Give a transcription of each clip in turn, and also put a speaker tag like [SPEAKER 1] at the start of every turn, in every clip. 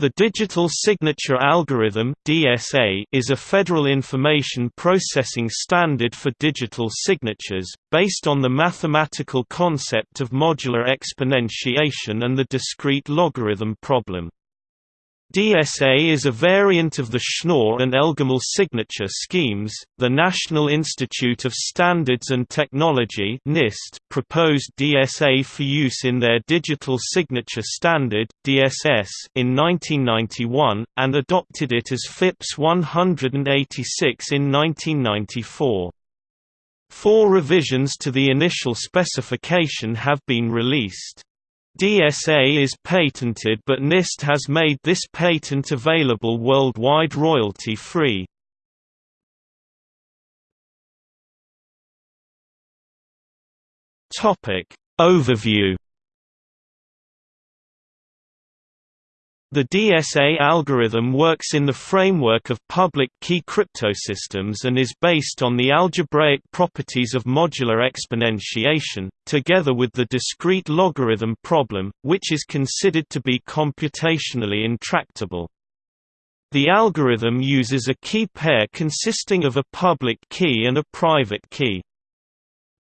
[SPEAKER 1] The Digital Signature Algorithm (DSA) is a federal information processing standard for digital signatures, based on the mathematical concept of modular exponentiation and the discrete logarithm problem. DSA is a variant of the Schnorr and Elgamal signature schemes. The National Institute of Standards and Technology (NIST) proposed DSA for use in their Digital Signature Standard (DSS) in 1991 and adopted it as FIPS 186 in 1994. Four revisions to the initial specification have been released. DSA is patented but NIST has made this patent available worldwide royalty-free. Overview The DSA algorithm works in the framework of public key cryptosystems and is based on the algebraic properties of modular exponentiation, together with the discrete logarithm problem, which is considered to be computationally intractable. The algorithm uses a key pair consisting of a public key and a private key.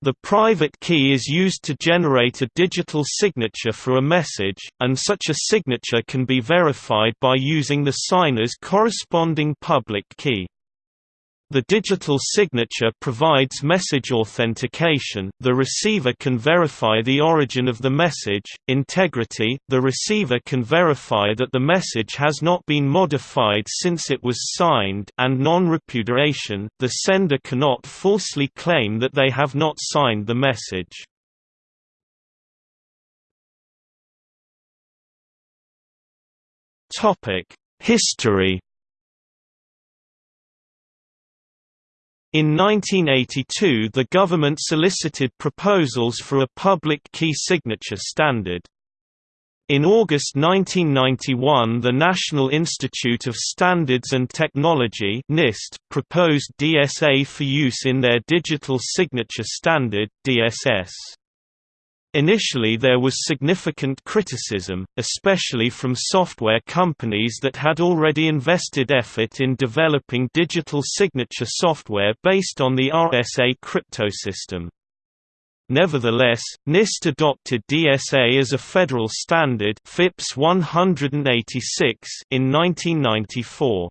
[SPEAKER 1] The private key is used to generate a digital signature for a message, and such a signature can be verified by using the signer's corresponding public key. The digital signature provides message authentication the receiver can verify the origin of the message, integrity the receiver can verify that the message has not been modified since it was signed and non-repudiation the sender cannot falsely claim that they have not signed the message. History In 1982 the government solicited proposals for a public key signature standard. In August 1991 the National Institute of Standards and Technology NIST proposed DSA for use in their Digital Signature Standard DSS. Initially there was significant criticism, especially from software companies that had already invested effort in developing digital signature software based on the RSA cryptosystem. Nevertheless, NIST adopted DSA as a federal standard FIPS 186 in 1994.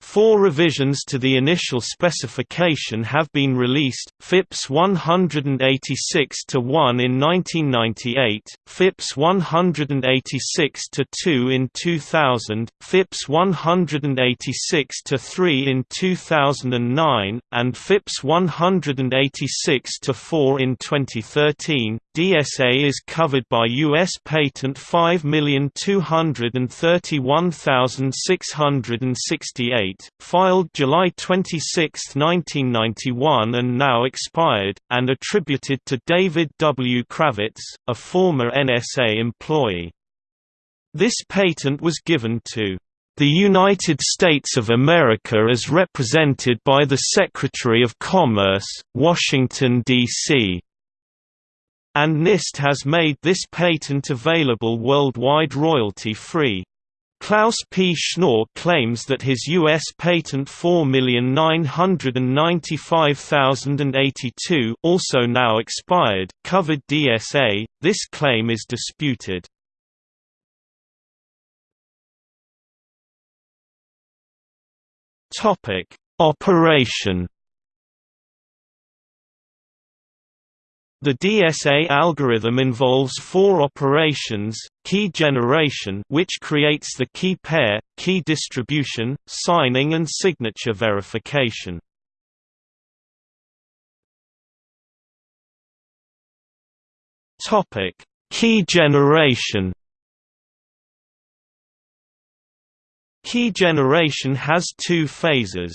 [SPEAKER 1] Four revisions to the initial specification have been released, FIPS 186-1 in 1998, FIPS 186-2 in 2000, FIPS 186-3 in 2009, and FIPS 186-4 in 2013. DSA is covered by U.S. Patent 5231668, filed July 26, 1991 and now expired, and attributed to David W. Kravitz, a former NSA employee. This patent was given to the United States of America as represented by the Secretary of Commerce, Washington, D.C and NIST has made this patent available worldwide royalty-free. Klaus P. Schnorr claims that his U.S. patent 4,995,082 also now expired, covered DSA. This claim is disputed. Operation The DSA algorithm involves four operations, key generation which creates the key pair, key distribution, signing and signature verification. Key generation Key generation has two phases.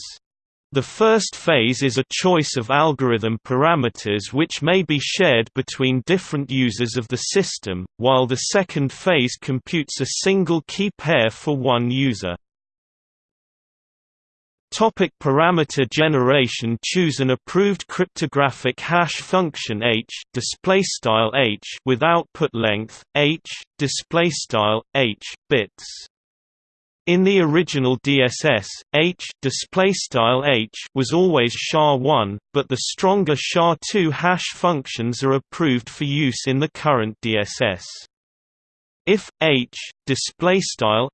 [SPEAKER 1] The first phase is a choice of algorithm parameters which may be shared between different users of the system, while the second phase computes a single key pair for one user. Topic parameter generation Choose an approved cryptographic hash function h display style h with output length h display style h bits In the original DSS, H H was always SHA-1, but the stronger SHA-2 hash functions are approved for use in the current DSS. If h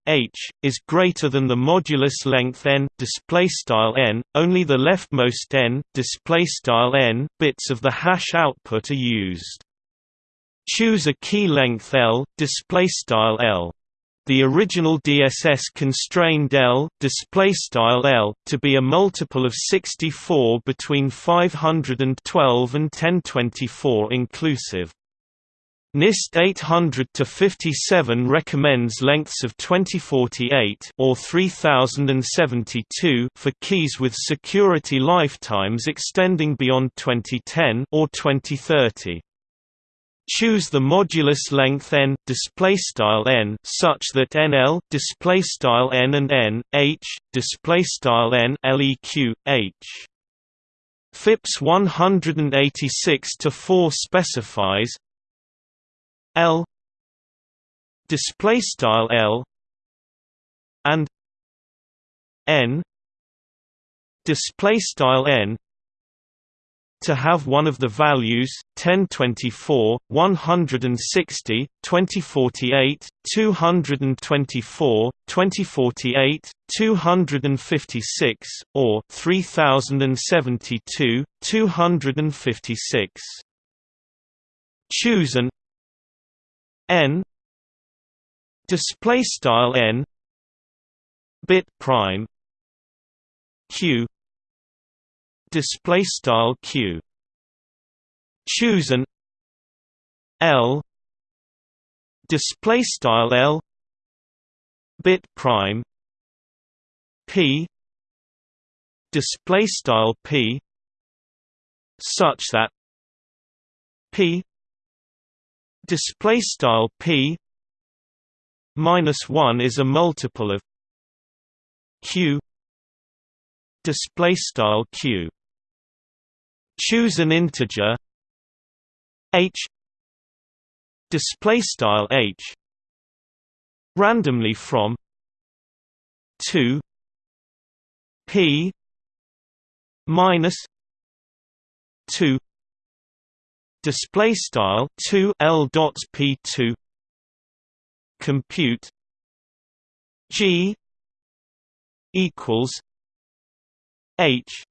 [SPEAKER 1] h is greater than the modulus length n n, only the leftmost n n bits of the hash output are used. Choose a key length L display style L. The original DSS constrained L L to be a multiple of 64 between 512 and 1024 inclusive. NIST 800-57 recommends lengths of 2048 or 3072 for keys with security lifetimes extending beyond 2010 or 2030. Choose the modulus length n display style n such that NL display style n and n h display style n leq h. FIPS 186 to 4 specifies L display style L and N display style N to have one of the values 1024 160 2048 224 2048 256 or 3072 256 choose an n. Display style n. Bit prime. Q display style q. Choose an l. Display style l. Bit prime. P. Display style p. Such that p. Display style p. Minus 1 is a multiple of q. Display style q choose an integer. H. Display style h. Randomly from 2 p minus 2 display style 2 l dots p2 compute g equals h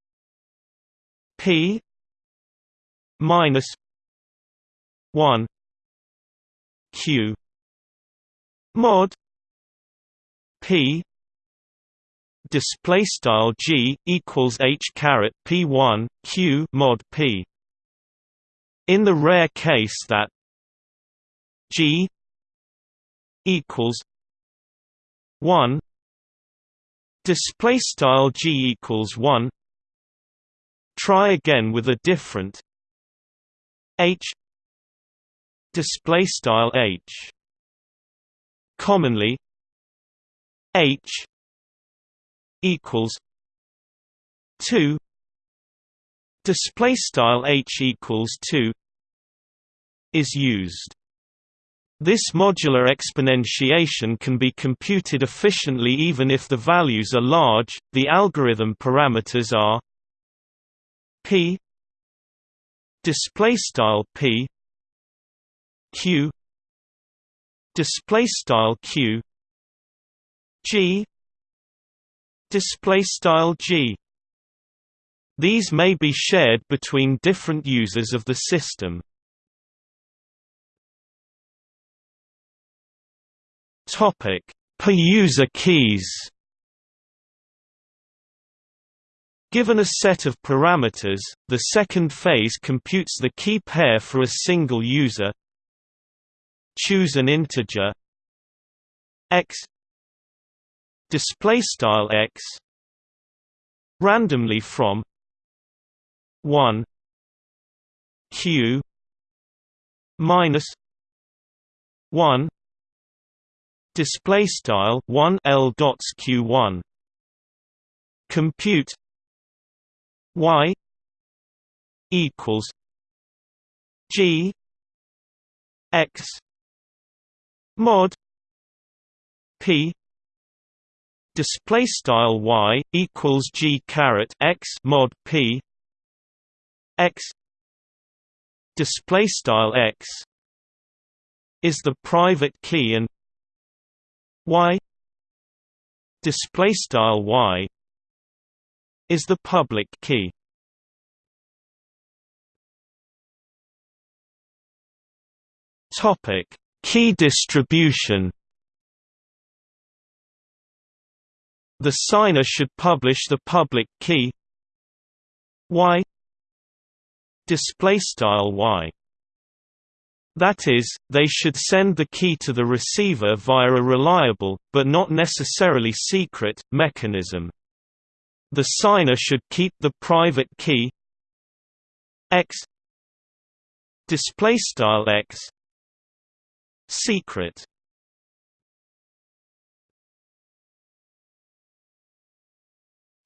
[SPEAKER 1] p minus 1 q mod p display style g equals h caret p1 q mod p. In the rare case that G equals one display style G equals one try again with a different H display style H commonly H equals 2 display style H equals 2 is used. This modular exponentiation can be computed efficiently even if the values are large. The algorithm parameters are p display style p q display style q g display style g these may be shared between different users of the system Topic: Per user keys. Given a set of parameters, the second phase computes the key pair for a single user. Choose an integer. X. Display style x. Randomly from 1 q minus 1 display style 1 l dots q1 compute y equals g x mod p display style y equals g caret x mod p x display style x is the private key and y display style y is the public key. Topic key distribution. The signer should publish the public key. Y. Display style y. That is, they should send the key to the receiver via a reliable, but not necessarily secret, mechanism. The signer should keep the private key. X. Display style x. Secret.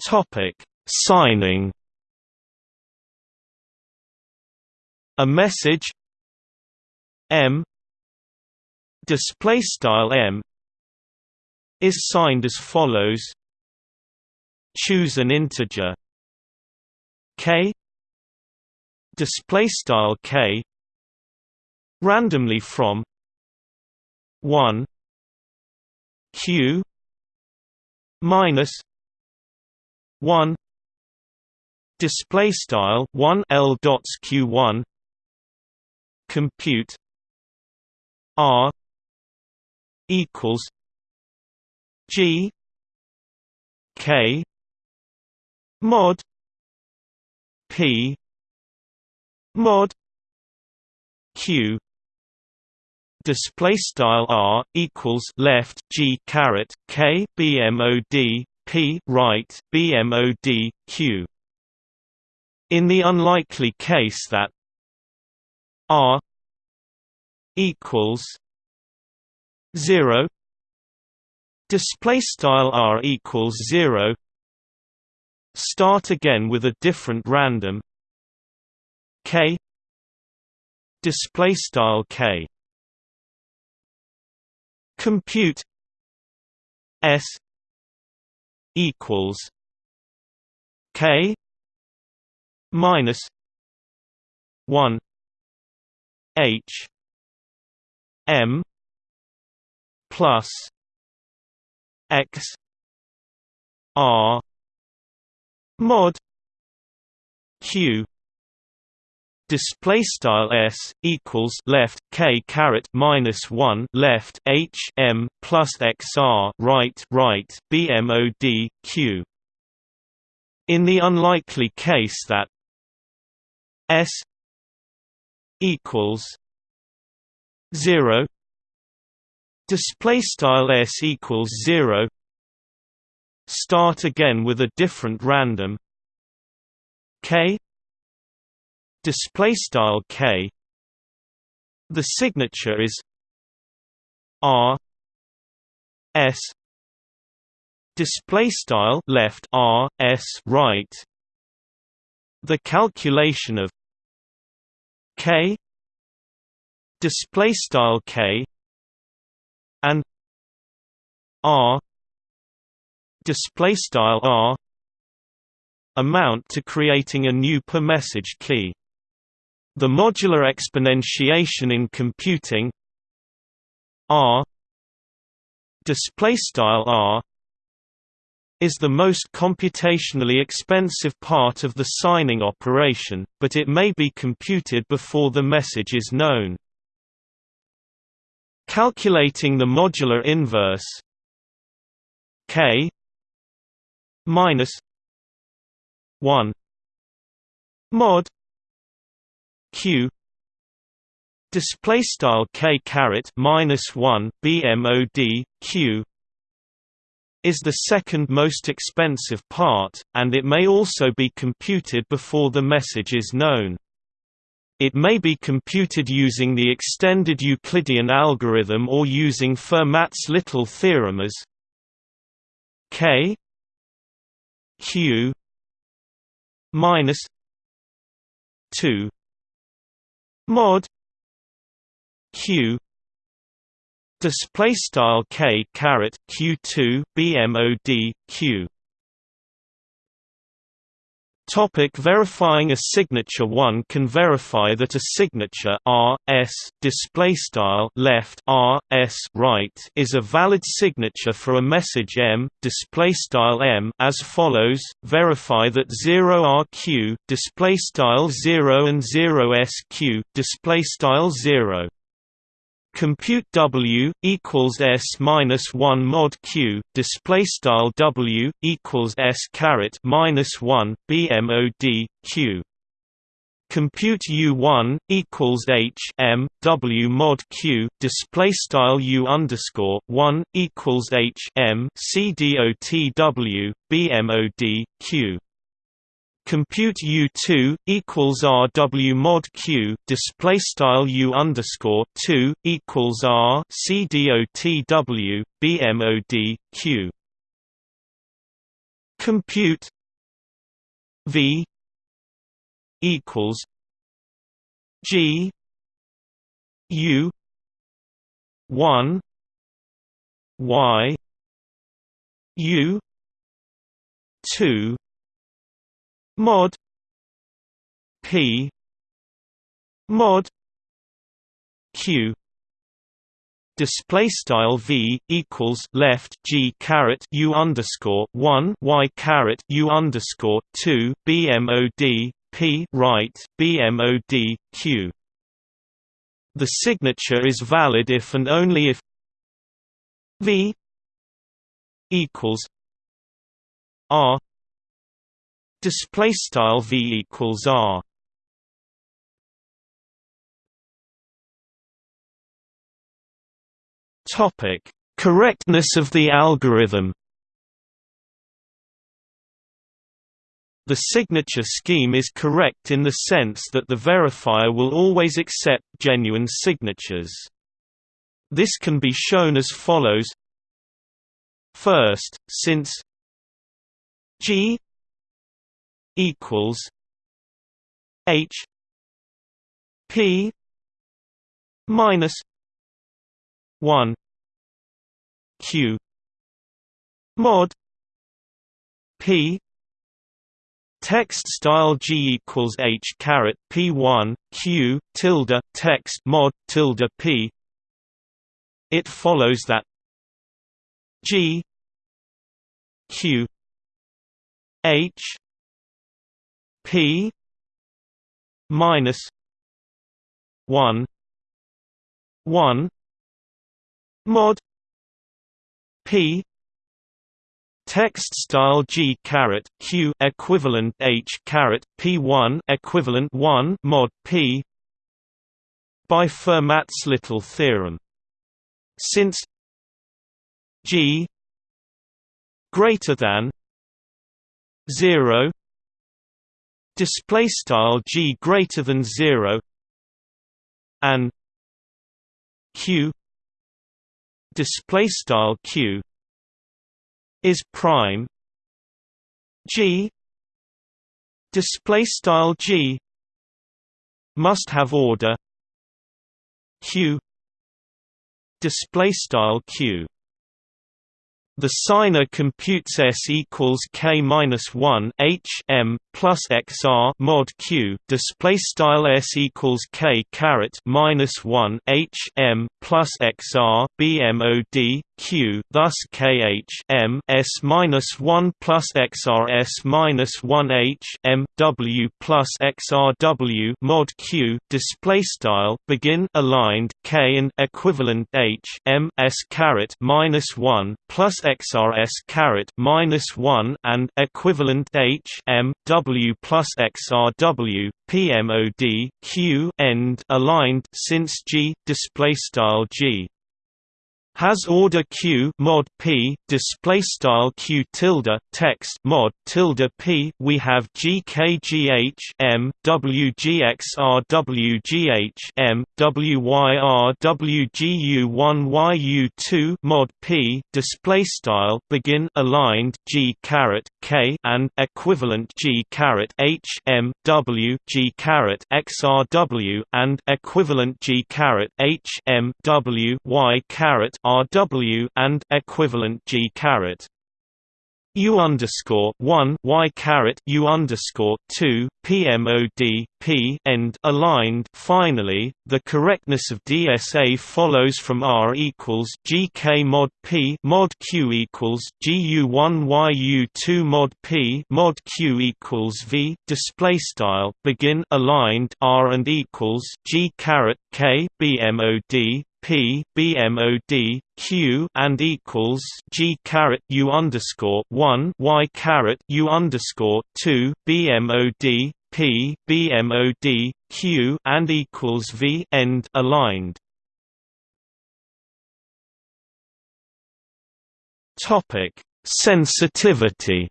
[SPEAKER 1] Topic: Signing. A message. M. Display style M. Is signed as follows choose an integer k display style k randomly from 1 q minus 1 display style 1 l dots q1 compute R equals G K mod. P. Mod. Q. Display style r equals left g caret k bmod p right bmod q. In the unlikely case that r equals zero display style r equals zero start again with a different random. K. Display style k. Compute. S. Equals. K. Minus. 1 h. M. Plus. X. R mod. Q display style s equals left k caret minus 1 left h m plus xr right right bmod q. In the unlikely case that s equals 0 display style s equals 0 start again with a different random k. Display style k. The signature is r. S. Display style left r s right. The calculation of k. Display style k. And r display style r amount to creating a new per message key the modular exponentiation in computing r display style r is the most computationally expensive part of the signing operation, but it may be computed before the message is known. Calculating the modular inverse k minus 1 mod q display style k caret minus 1 bmod q is the second most expensive part, and it may also be computed before the message is known. It may be computed using the extended Euclidean algorithm or using Fermat's little theorem as k q minus 2 mod q display style k caret q2 bmod q Topic verifying a signature One can verify that a signature R, S, display style left R, S right is a valid signature for a message M, display style M as follows, verify that 0RQ, display style 0 and 0SQ, display style 0 compute W equals S minus one mod Q display style W equals S caret minus one BMOD Q. Compute U1 equals H M W mod Q display style U underscore one equals H M C D O T W BMOD Q compute U2 equals RW mod Q display style U underscore 2 equals R C D O T W BMOD Q. Compute V equals G U 1 Y U 2 mod. P. Mod. Q. Display style v equals left g caret u underscore one y caret u underscore two bmod p right bmod q. The signature is valid if and only if v equals r display style v equals r. Topic. Correctness of the algorithm The signature scheme is correct in the sense that the verifier will always accept genuine signatures. This can be shown as follows. First, since G equals H P minus one Q mod P Text style G equals H caret P one Q tilde text mod tilde P. It follows that G Q H P minus one one mod P text style G caret Q equivalent H caret P one equivalent one mod P by Fermat's little theorem. Since G greater than zero display style g greater than 0 and q display style q is prime g display style g must have order q display style q. The signer computes S equals K minus one H M plus XR mod Q display style S equals K caret minus one H M plus XR BMOD Q thus KH M S minus one plus XR S minus one H M W plus XR W mod Q display style begin aligned K and equivalent H M S caret minus one plus XRS caret minus one and equivalent H M W plus XR W PMOD Q end aligned since G display style G has order q mod p display style q tilde text mod tilde p. We have gkgh m wgxrwgh m wyrwgu1yu2 mod p display style begin aligned g caret k and equivalent g caret h m w g caret xrw and equivalent g caret h m w y caret RW and equivalent G caret U underscore one Y caret U underscore two PMOD P end aligned. Finally, the correctness of DSA follows from R equals GK mod P mod Q equals GU1 YU2 mod P mod Q equals V. Display style begin aligned R and equals G caret K BMOD P B M O D Q and equals G caret U underscore one Y caret U underscore two B M O D P B M O D Q and equals V end aligned. Topic Sensitivity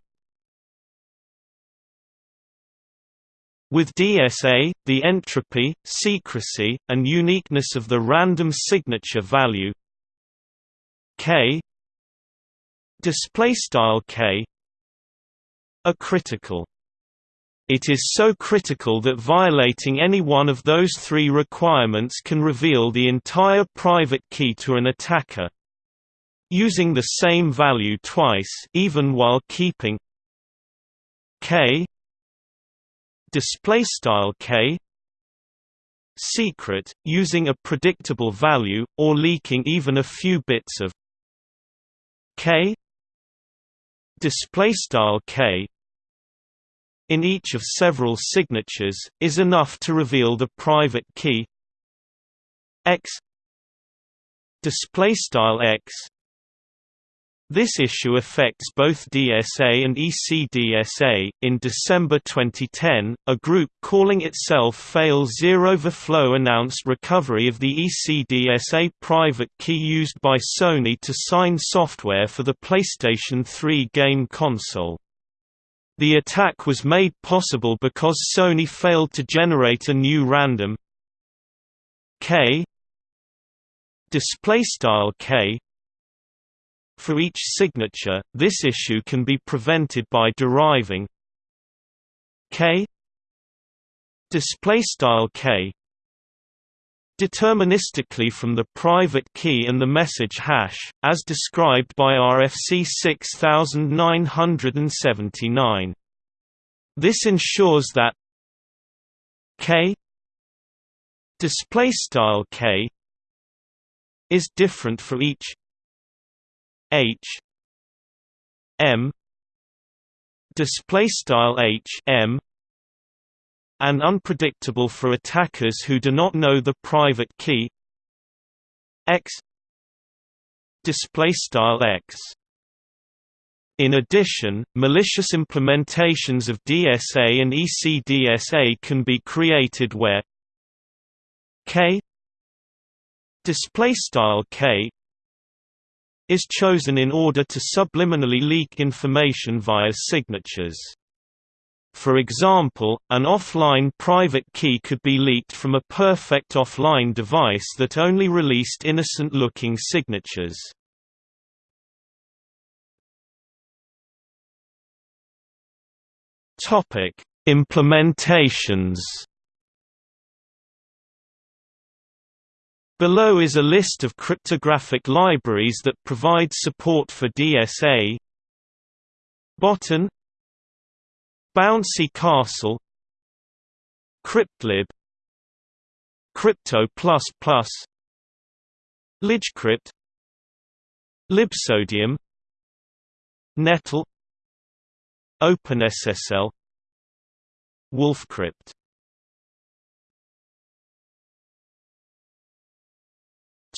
[SPEAKER 1] With DSA, the entropy, secrecy, and uniqueness of the random signature value k k are critical. It is so critical that violating any one of those three requirements can reveal the entire private key to an attacker. Using the same value twice even while keeping k display style k secret using a predictable value or leaking even a few bits of k display style k in each of several signatures is enough to reveal the private key. X display style x this issue affects both DSA and ECDSA. In December 2010, a group calling itself Fail Zero Overflow announced recovery of the ECDSA private key used by Sony to sign software for the PlayStation 3 game console. The attack was made possible because Sony failed to generate a new random K display style K for each signature, this issue can be prevented by deriving k k deterministically from the private key and the message hash, as described by RFC 6979. This ensures that k display style k is different for each H. M. Display style H. M. And unpredictable for attackers who do not know the private key. X. Display style X. In addition, malicious implementations of DSA and ECDSA can be created where K. Display style K is chosen in order to subliminally leak information via signatures. For example, an offline private key could be leaked from a perfect offline device that only released innocent-looking signatures. Implementations Below is a list of cryptographic libraries that provide support for DSA Botan. Bouncy Castle. Cryptlib. Crypto++ Libgcrypt Libsodium. Nettle. OpenSSL. Wolfcrypt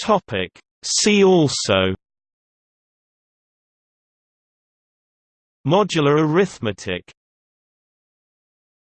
[SPEAKER 1] Topic. See also. Modular arithmetic